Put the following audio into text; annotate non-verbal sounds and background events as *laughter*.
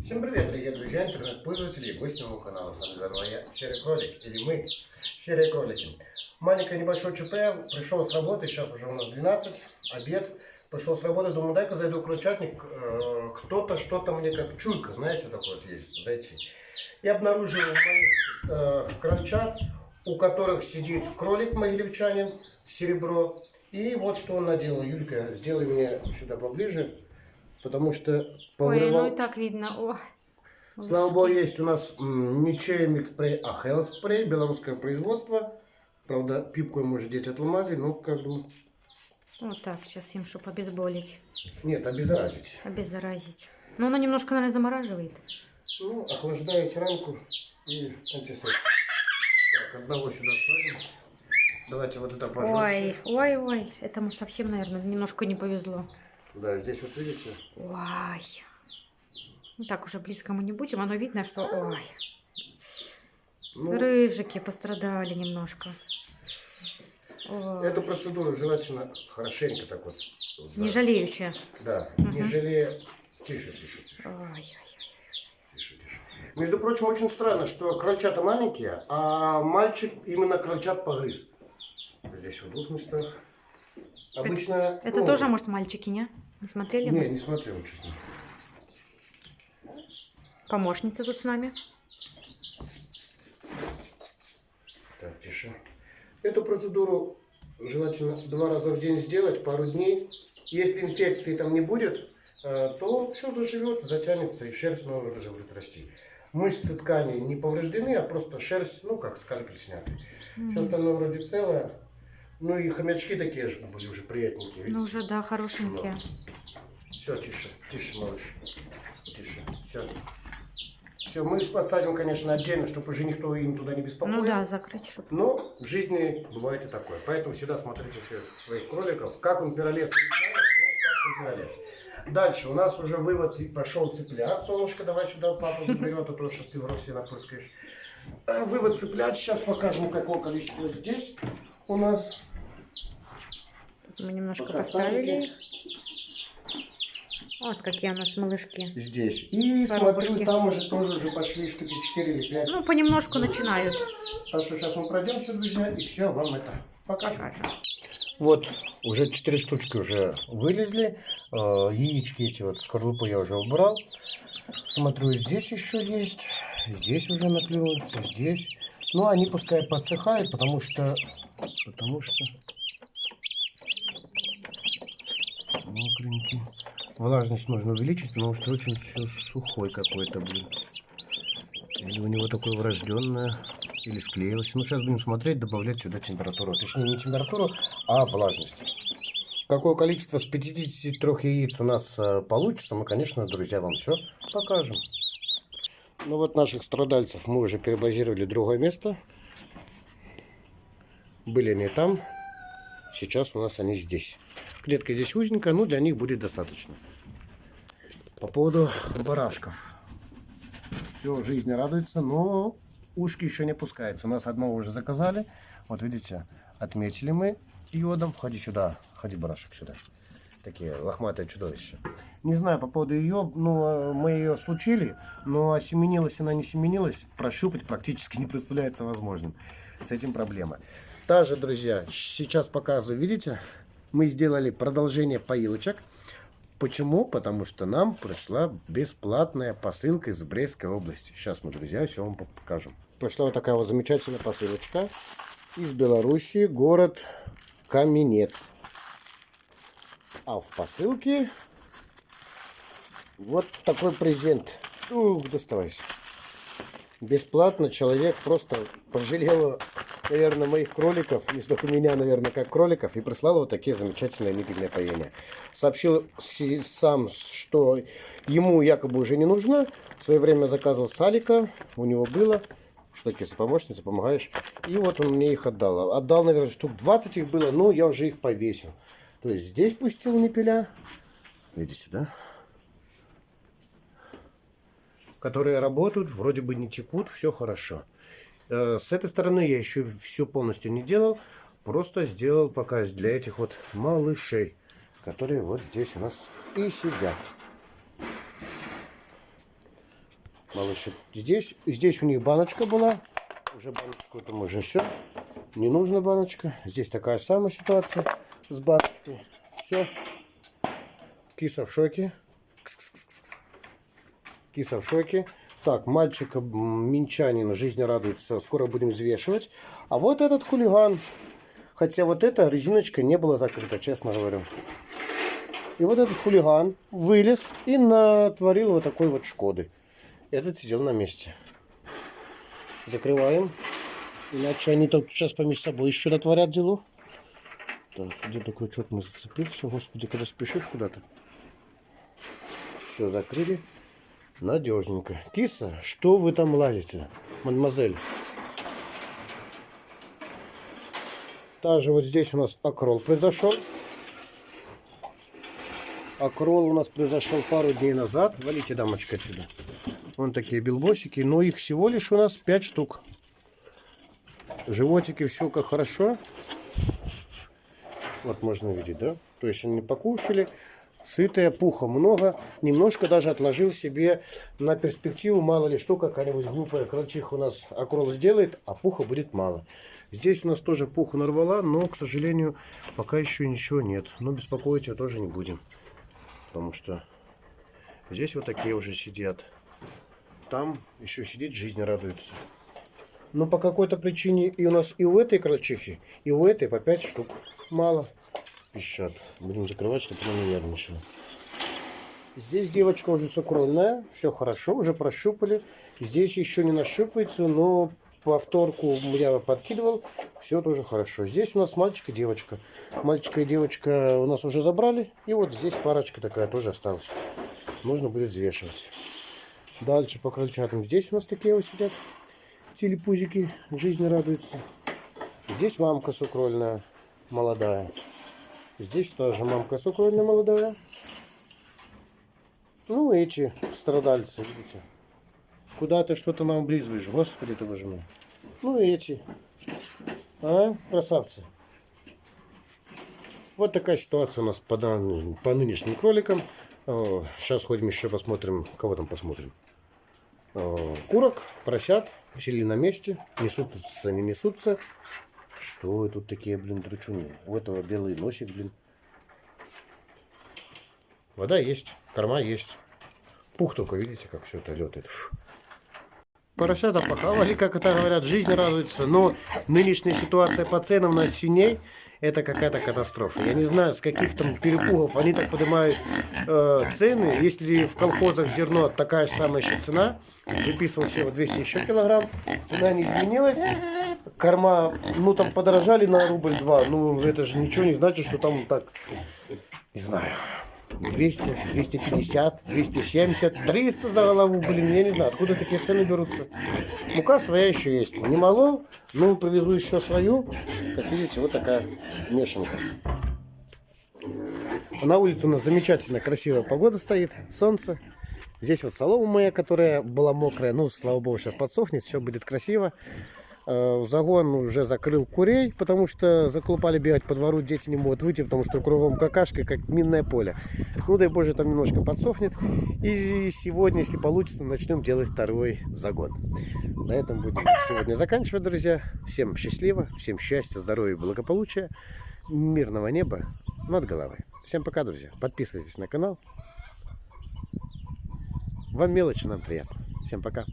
Всем привет, дорогие друзья, интернет-пользователи и гости моего канала. С вами заново я, Серый Кролик, или мы, Серые Кролики. Маленькое небольшое ЧП, пришел с работы, сейчас уже у нас 12, обед. Пришел с работы, думаю, дай-ка зайду в крольчатник, э, кто-то что-то мне как чуйка, знаете, такое вот есть, зайти. И обнаружил моих э, крольчат, у которых сидит кролик могилевчанин, серебро. И вот что он наделал. Юлька, сделай мне сюда поближе, потому что Ой, повырывал- ну и так видно. О, Слава богу, есть у нас не чайник спрей, а спрей, белорусское производство. Правда, пипку ему уже дети отломали, но как бы... вот так, сейчас им, чтобы обезболить, Нет, обеззаразить. обеззаразить. Но оно немножко, наверное, замораживает. Ну, охлаждаете рамку и антисептик. Так, одного сюда садим. Давайте вот это пожестче. Ой, ой, ой, этому совсем, наверное, немножко не повезло. Да, здесь вот видите, Ой. Ну так уже близко мы не будем, оно видно, что... Ой, ну, рыжики пострадали немножко. Ой, эту процедуру желательно хорошенько так вот. Не жалеючи. Да, не жалея. Тише, тише, тише. Ой, ой, ой. Тише, тише. Между прочим, очень странно, что крольчата маленькие, а мальчик именно крольчат погрыз. Здесь в двух местах. Обычно... Это ну, тоже, может, мальчики, не? Не смотрели? Не, мы? не смотрел, честно. Помощница тут с нами. Так, тише. Эту процедуру желательно два раза в день сделать, пару дней. Если инфекции там не будет, э, то все заживет, затянется и шерсть новая уже будет расти. Мышцы ткани не повреждены, а просто шерсть, ну как скальпель снятый. Все остальное вроде целое. Ну и хомячки такие же были уже приятненькие. Ну уже, да, хорошенькие. Все, тише, тише, малыш. Тише. Все. Все, мы их посадим, конечно, отдельно, чтобы уже никто им туда не беспокоил. Ну да, закрыть, чтобы... Но в жизни бывает и такое. Поэтому всегда смотрите своих, своих кроликов. Как он пиролез, как он пиролез. Дальше у нас уже вывод пошел цыплят. Солнышко, давай сюда папа заберет, а то сейчас ты в рот себе напрыскаешь. А, Вывод цыплят. Сейчас покажем, какое количество здесь у нас. Мы немножко Пока поставили их. Вот какие у нас малышки. Здесь. И Коробочки. смотрю, там уже тоже уже пошли штуки 4 или 5. Ну, понемножку начинают. Так что сейчас мы пройдемся, друзья, и все вам это покажем. Покажем. Вот, уже четыре штучки уже вылезли. Э, Яички эти вот, скорлупу я уже убрал. Смотрю, здесь еще есть. Здесь уже наклевываются, здесь. Ну, они пускай подсыхают, потому что... Потому что... Мокренький. Влажность нужно увеличить, потому что очень все сухой какой-то, блин. Или у него такое врожденное, или склеилось. Ну, сейчас будем смотреть, добавлять сюда температуру. Точнее, не температуру, а влажность. Какое количество с 53 яиц у нас э, получится, мы, конечно, друзья, вам все покажем. Ну вот наших страдальцев мы уже перебазировали в другое место. Были они там, сейчас у нас они здесь. Клетка здесь узенькая, но для них будет достаточно. По поводу барашков. Все, жизнь радуется, но ушки еще не пускаются. У нас одного уже заказали. Вот видите, отметили мы йодом. Ходи сюда, ходи, барашек, сюда. Такие лохматые чудовища. Не знаю по поводу ее, ну, э, мы ее случили, но осеменилась она не семенилась, прощупать практически *laughs* не представляется возможным. С этим проблема. Также, друзья, сейчас показываю, видите, мы сделали продолжение поилочек. Почему? Потому что нам пришла бесплатная посылка из Брестской области. Сейчас мы, друзья, все вам покажем. Пришла вот такая вот замечательная посылочка из Белоруссии, город Каменец. А в посылке вот такой презент. Ух, доставайся. Бесплатно человек просто пожалел, наверное, моих кроликов, не столько меня, наверное, как кроликов, и прислал вот такие замечательные ниппельные поения. Сообщил сам, что ему якобы уже не нужно. В свое время заказывал салика, у него было. Что такие помощница, помогаешь. И вот он мне их отдал. Отдал, наверное, штук 20 их было, но я уже их повесил. То есть здесь пустил ниппеля. Видите, да? которые работают, вроде бы не текут, все хорошо. Э, С этой стороны я еще все полностью не делал, просто сделал пока для этих вот малышей, которые вот здесь у нас и сидят. малыши. Здесь, здесь у них баночка была. Уже баночку там уже все. Не нужна баночка. Здесь такая самая ситуация с баночкой. Все. Киса в шоке. Киса в шоке. Так, мальчика м, минчанина жизни радуется. Скоро будем взвешивать. А вот этот хулиган. Хотя вот эта резиночка не была закрыта, честно говорю. И вот этот хулиган вылез и натворил вот такой вот шкоды. Этот сидел на месте. Закрываем. Иначе они тут сейчас помеж собой еще натворят делов. Так, где-то крючок мы зацепили. Всё, Господи, когда спешишь куда-то. Все, закрыли. Надежненько. Киса, что вы там лазите, мадемуазель? Также вот здесь у нас акрол произошел. Акрол у нас произошел пару дней назад. Валите, дамочка, отсюда. Вон такие белбосики. Но их всего лишь у нас 5 штук. Животики, все как хорошо. Вот можно видеть, да? То есть они покушали. Сытая, пуха много. Немножко даже отложил себе на перспективу. Мало ли что, какая-нибудь глупая крольчиха у нас акрол сделает, а пуха будет мало. Здесь у нас тоже пуху нарвала, но, к сожалению, пока еще ничего нет. Но беспокоить ее тоже не будем. Потому что здесь вот такие уже сидят. Там еще сидит, жизнь радуется. Но по какой-то причине и у нас и у этой крольчихи, и у этой по 5 штук. Мало. Пищат. Будем закрывать, чтобы она не нервничала. Здесь девочка уже сукрольная. Все хорошо, уже прощупали. Здесь еще не нащупывается, но повторку я подкидывал. Все тоже хорошо. Здесь у нас мальчик и девочка. Мальчика и девочка у нас уже забрали. И вот здесь парочка такая тоже осталась. Нужно будет взвешивать. Дальше по крольчатам. Здесь у нас такие вот сидят телепузики, жизни радуются. Здесь мамка сукрольная, молодая. Здесь тоже мамка сукрольная, молодая. Ну, эти страдальцы, видите. Куда ты что-то нам облизываешь, господи ты боже мой. Ну, эти. А, красавцы. Вот такая ситуация у нас по, дан- по нынешним кроликам. Сейчас ходим еще посмотрим, кого там посмотрим. Курок, поросят, сели на месте, несутся, не несутся. Что вы тут такие, блин, дручуны? У этого белый носик, блин. Вода есть, корма есть. Пух только, видите, как все это летает. Фу. Поросята похавали, как это говорят, жизнь радуется. Но нынешняя ситуация по ценам на свиней это какая-то катастрофа. Я не знаю, с каких там перепугов они так поднимают э, цены. Если в колхозах зерно такая же самая еще цена, выписывал вот 200 еще килограмм, цена не изменилась. Корма, ну там подорожали на рубль-два. Ну это же ничего не значит, что там так, не знаю. 200, 250, 270, 300 за голову, блин, я не знаю, откуда такие цены берутся. Мука своя еще есть. Не молол, но привезу еще свою. Как видите, вот такая мешанка. На улице у нас замечательная, красивая погода стоит, солнце. Здесь вот солома моя, которая была мокрая, ну, слава богу, сейчас подсохнет, все будет красиво. Э, Загон уже закрыл курей, потому что заклупали бегать по двору, дети не могут выйти, потому что кругом какашка, как минное поле. Ну, дай боже, там немножко подсохнет. И сегодня, если получится, начнем делать второй загон. На этом будем сегодня заканчивать, друзья. Всем счастливо, всем счастья, здоровья благополучия, мирного неба над головой. Всем пока, друзья. Подписывайтесь на канал. Вам мелочи, нам приятно. Всем пока.